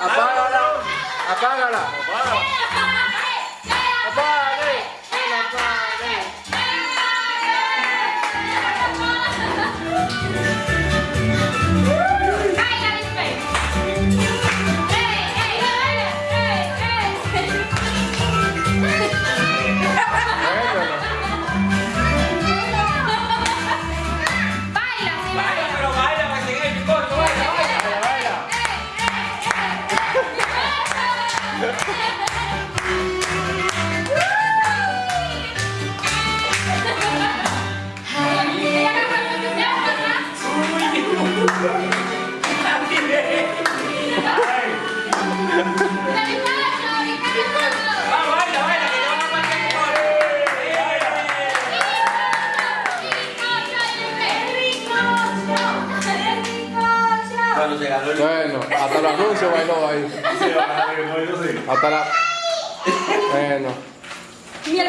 Apágala. Apágala. Apágala. Bueno, hasta el anuncio bailó ahí. Sí, hasta la... Bueno. Y el